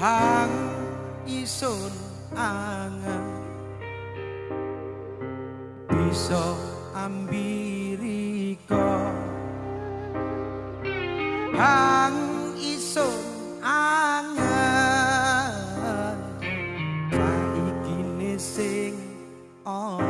hang isun angen. Bisa ambiriko hang isun angen. Saiki sing ana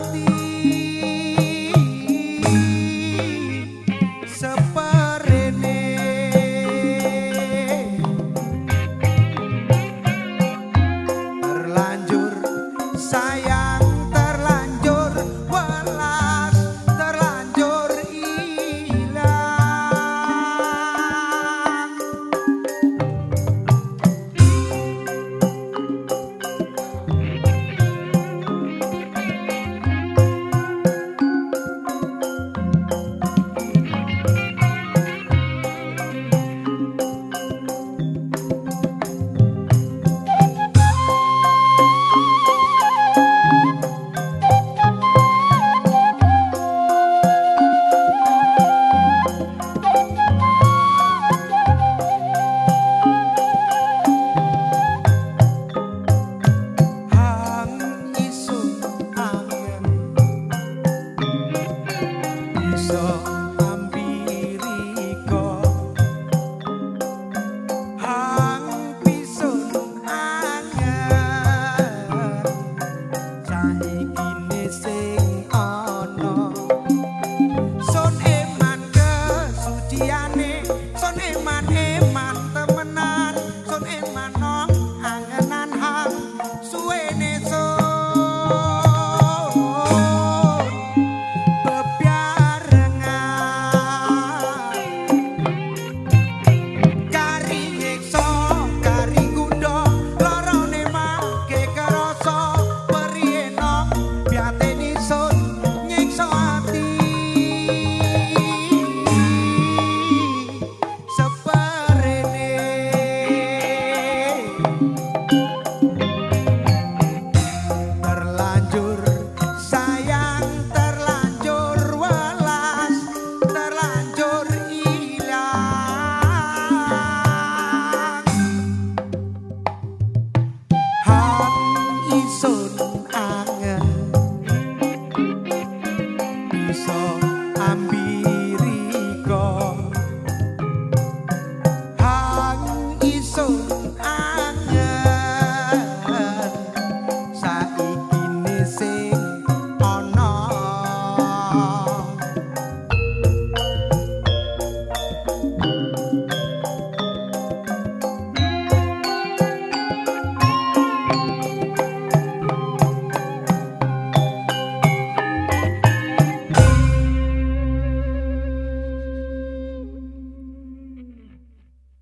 Sun eman kesuciane Sun eman eman So oh, I'm ambil